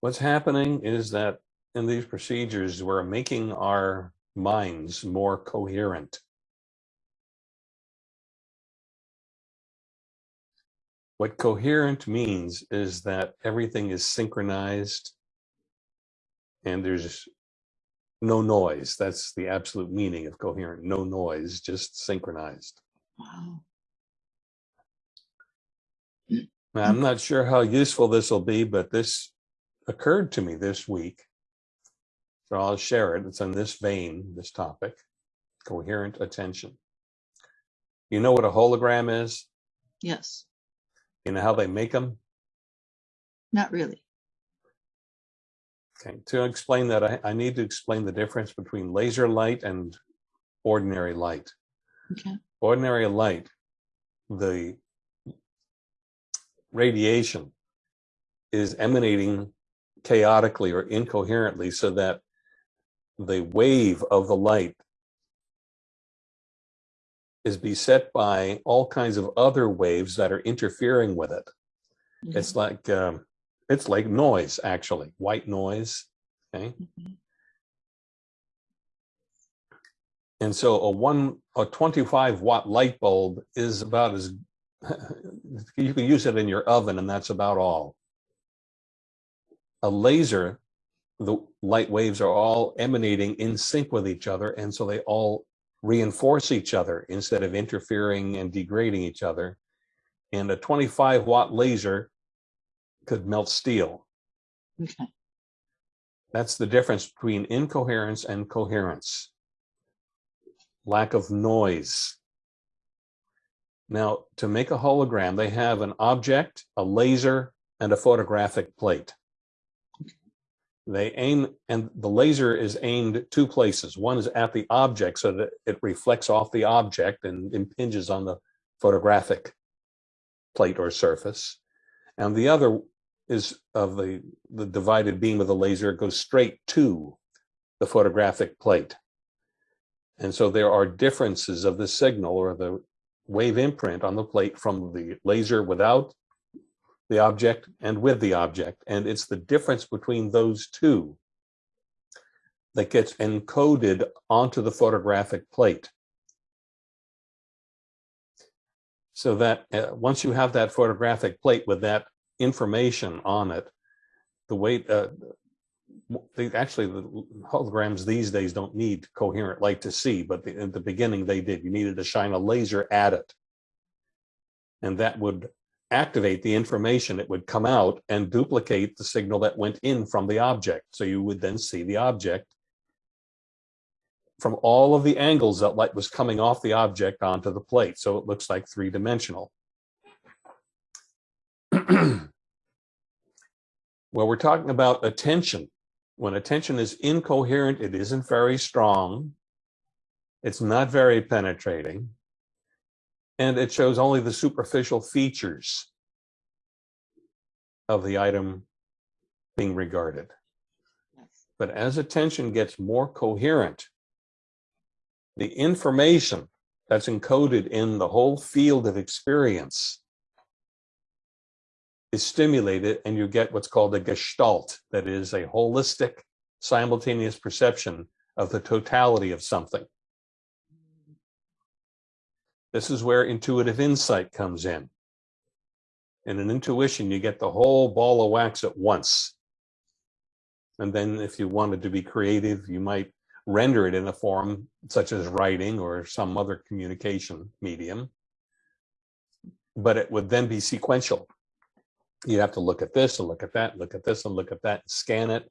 What's happening is that in these procedures, we're making our minds more coherent. What coherent means is that everything is synchronized and there's no noise. That's the absolute meaning of coherent. No noise, just synchronized. Wow. Now, I'm not sure how useful this will be, but this occurred to me this week. So I'll share it. It's on this vein, this topic, coherent attention. You know what a hologram is? Yes, You know how they make them? not really. Okay, to explain that, I, I need to explain the difference between laser light and ordinary light. Okay. Ordinary light, the radiation is emanating chaotically or incoherently so that the wave of the light is beset by all kinds of other waves that are interfering with it. Mhm. It's like um, it's like noise, actually, white noise. Okay. Mhm. And so a one a 25 watt light bulb is about as you can use it in your oven and that's about all. A laser, the light waves are all emanating in sync with each other and so they all reinforce each other instead of interfering and degrading each other. And a 25 watt laser could melt steel. Okay. That's the difference between incoherence and coherence. Lack of noise. Now, to make a hologram, they have an object, a laser, and a photographic plate. They aim, and the laser is aimed two places. One is at the object so that it reflects off the object and impinges on the photographic plate or surface. And the other is of the, the divided beam of the laser goes straight to the photographic plate. And so there are differences of the signal or the wave imprint on the plate from the laser without the object and with the object. And it's the difference between those two that gets encoded onto the photographic plate. So that uh, once you have that photographic plate with that information on it, the way uh, they actually the holograms these days don't need coherent light to see, but the, in the beginning they did. You needed to shine a laser at it, and that would activate the information. It would come out and duplicate the signal that went in from the object. So you would then see the object from all of the angles that light was coming off the object onto the plate. So it looks like three dimensional. well, we're talking about attention. When attention is incoherent, it isn't very strong. It's not very penetrating. And it shows only the superficial features of the item being regarded. But as attention gets more coherent, the information that's encoded in the whole field of experience is stimulated and you get what's called a gestalt, that is a holistic, simultaneous perception of the totality of something. This is where intuitive insight comes in. In an intuition, you get the whole ball of wax at once. And then if you wanted to be creative, you might render it in a form such as writing or some other communication medium. But it would then be sequential. You'd have to look at this and look at that, look at this and look at that, scan it.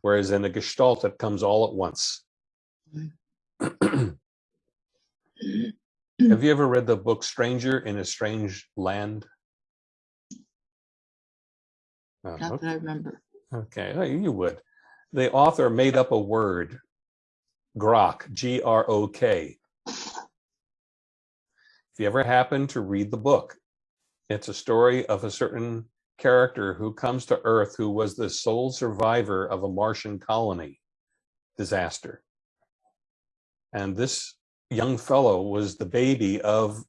Whereas in a gestalt, it comes all at once. Have you ever read the book Stranger in a Strange Land? Uh, Not that I remember. Okay, oh, you would. The author made up a word, grok, G-R-O-K. If you ever happen to read the book, it's a story of a certain character who comes to Earth who was the sole survivor of a Martian colony disaster. And this young fellow was the baby of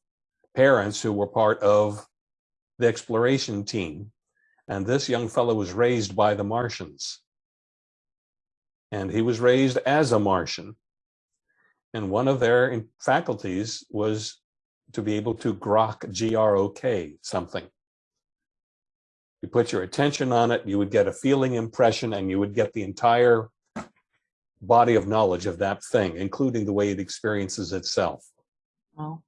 parents who were part of the exploration team. And this young fellow was raised by the Martians. And he was raised as a Martian. And one of their faculties was to be able to grok, G R O K, something. You put your attention on it, you would get a feeling impression, and you would get the entire body of knowledge of that thing, including the way it experiences itself. Oh,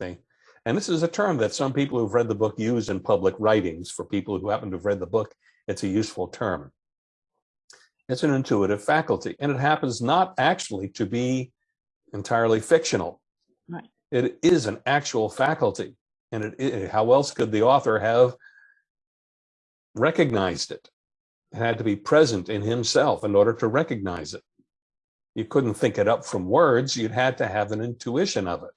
Okay. And this is a term that some people who've read the book use in public writings. For people who happen to have read the book, it's a useful term. It's an intuitive faculty, and it happens not actually to be entirely fictional. Right. It is an actual faculty. And it, it- how else could the author have recognized it? It had to be present in himself in order to recognize it. You couldn't think it up from words, you'd had to have an intuition of it.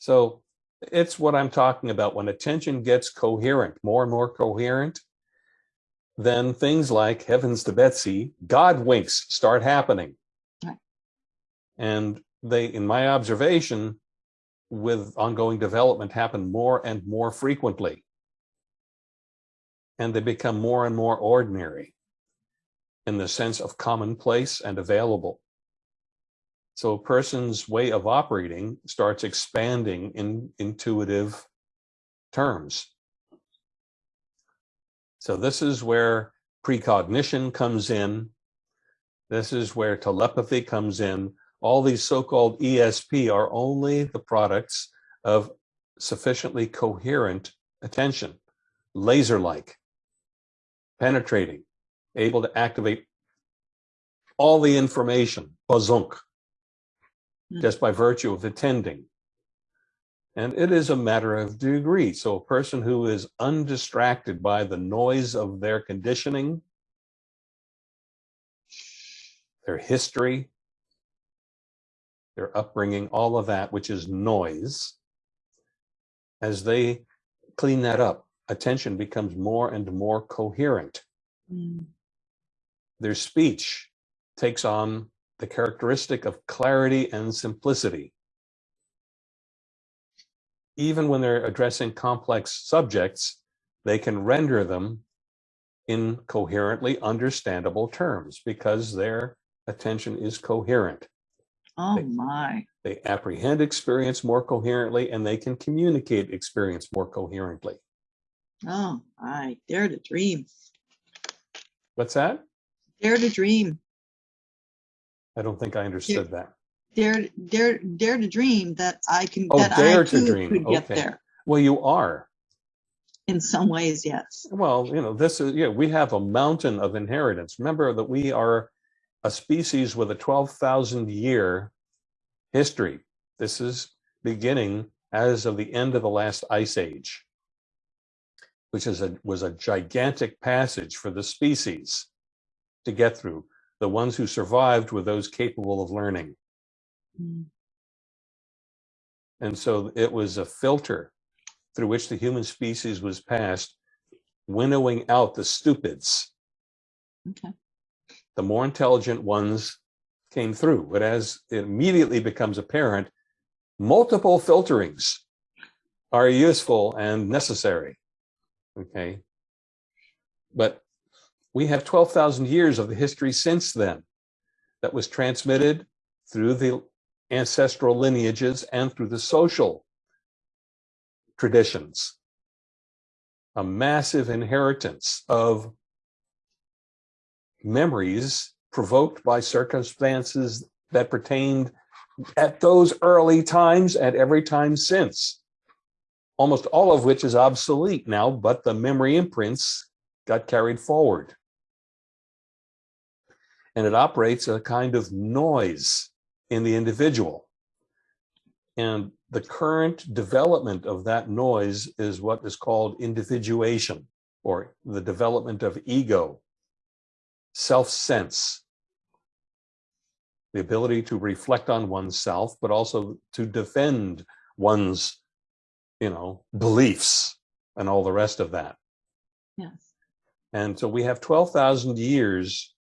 So it's what I'm talking about. When attention gets coherent, more and more coherent, then things like heavens to Betsy, God winks start happening. Right. And they, in my observation, with ongoing development, happen more and more frequently. And they become more and more ordinary in the sense of commonplace and available. So a person's way of operating starts expanding in intuitive terms. So this is where precognition comes in. This is where telepathy comes in. All these so-called ESP are only the products of sufficiently coherent attention, laser-like, penetrating, able to activate all the information, bazunk, Hmm. just by virtue of attending. And it is a matter of degree. So a person who is undistracted by the noise of their conditioning, their history, their upbringing, all of that, which is noise, as they clean that up, attention becomes more and more coherent. mm, Their speech takes on the characteristic of clarity and simplicity. Even when they're addressing complex subjects, they can render them in coherently understandable terms because their attention is coherent. oh my. They apprehend experience more coherently and they can communicate experience more coherently. Oh, I dare to dream. What's that? Dare to dream. I don't think I understood that. Dare, dare, dare to dream that I can. Oh, that dare I to dream. Could get Okay. there. Well, you are. In some ways, yes. Well, you know, this is, yeah, we have a mountain of inheritance. Remember that we are a species with a 12,000 year history. This is beginning as of the end of the last ice age, which is a, was a gigantic passage for the species to get through. The ones who survived were those capable of learning. Mm, And so it was a filter through which the human species was passed, winnowing out the stupids. Okay. The more intelligent ones came through. But as it immediately becomes apparent, multiple filterings are useful and necessary. Okay. But we have 12,000 years of the history since then that was transmitted through the ancestral lineages and through the social traditions. A massive inheritance of memories provoked by circumstances that pertained at those early times and every time since. Almost all of which is obsolete now, but the memory imprints got carried forward. And it operates a kind of noise in the individual. And the current development of that noise is what is called individuation or the development of ego, self sense, the ability to reflect on oneself, but also to defend one's, you know, beliefs and all the rest of that. Yes. And so we have 12,000 years,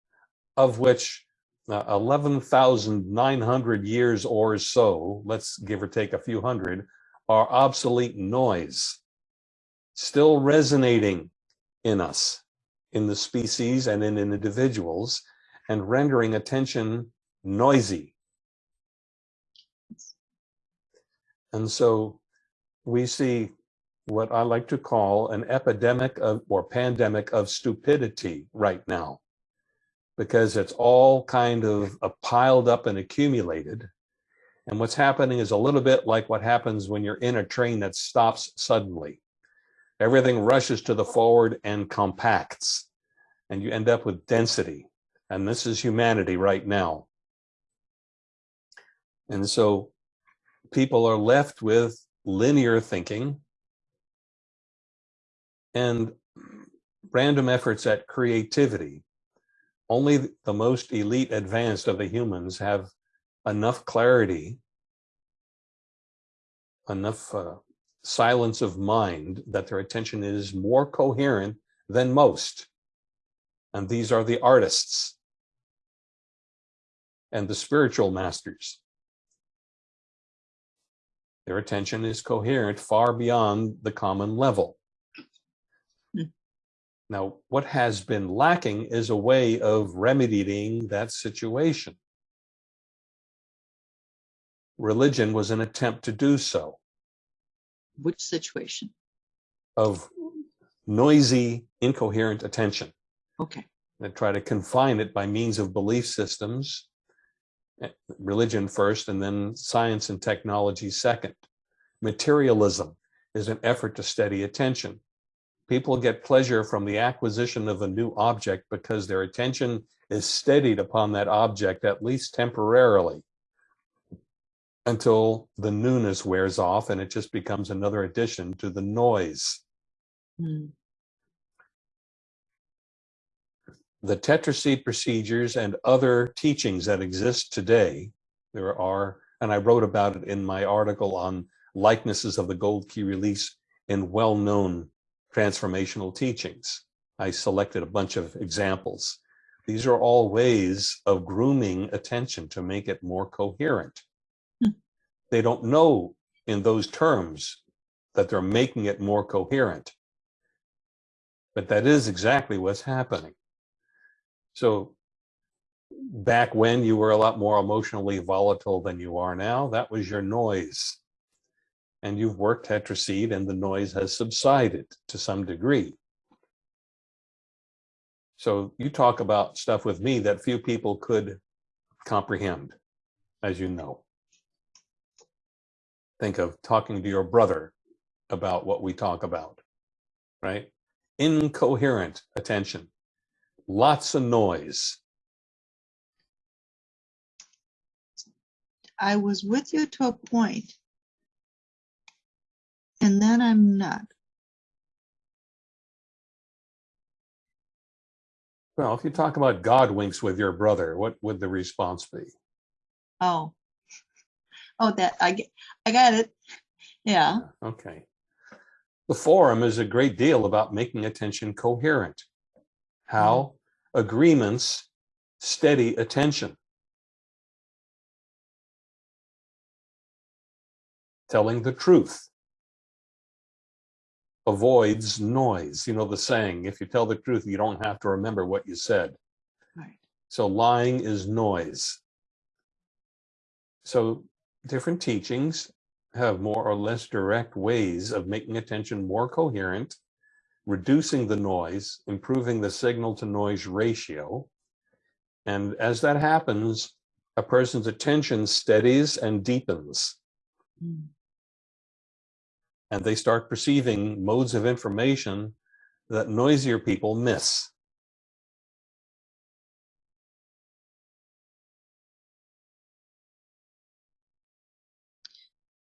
of which uh, 11,900 years or so, let's give or take a few hundred, are obsolete noise, still resonating in us, in the species and in individuals, and rendering attention noisy. And so we see what I like to call an epidemic of or pandemic of stupidity right now, because it's all kind of uh, piled up and accumulated. And what's happening is a little bit like what happens when you're in a train that stops suddenly. Everything rushes to the forward and compacts, and you end up with density. And this is humanity right now. And so people are left with linear thinking and random efforts at creativity. Only the most elite advanced of the humans have enough clarity, enough uh, silence of mind that their attention is more coherent than most. And these are the artists and the spiritual masters. Their attention is coherent far beyond the common level. Now, what has been lacking is a way of remedying that situation. Religion was an attempt to do so, Which situation? of noisy, incoherent attention, Okay. and try to confine it by means of belief systems, eh, religion first, and then science and technology second. Materialism is an effort to steady attention. People get pleasure from the acquisition of a new object because their attention is steadied upon that object, at least temporarily, until the newness wears off and it just becomes another addition to the noise. Hmm. the tetraseed procedures and other teachings that exist today, there are, and I wrote about it in my article on likenesses of the gold key release in well-known transformational teachings. I selected a bunch of examples. These are all ways of grooming attention to make it more coherent. Hmm. They don't know in those terms that they're making it more coherent. But that is exactly what's happening. So back when you were a lot more emotionally volatile than you are now, that was your noise. And you've worked tetraseed and the noise has subsided to some degree. So you talk about stuff with me that few people could comprehend, as you know. Think of talking to your brother about what we talk about, right? Incoherent attention lots of noise. I was with you to a point, and then I'm not. Well, if you talk about God winks with your brother, what would the response be? Oh. Oh, that I get. I got it. Yeah. Okay. The forum is a great deal about making attention coherent. How mm-hmm. agreements steady attention. Telling the truth avoids noise. You know the saying, if you tell the truth, you don't have to remember what you said. Right. So lying is noise. So different teachings have more or less direct ways of making attention more coherent, reducing the noise, improving the signal to noise ratio. And as that happens, a person's attention steadies and deepens. Hmm. And they start perceiving modes of information that noisier people miss.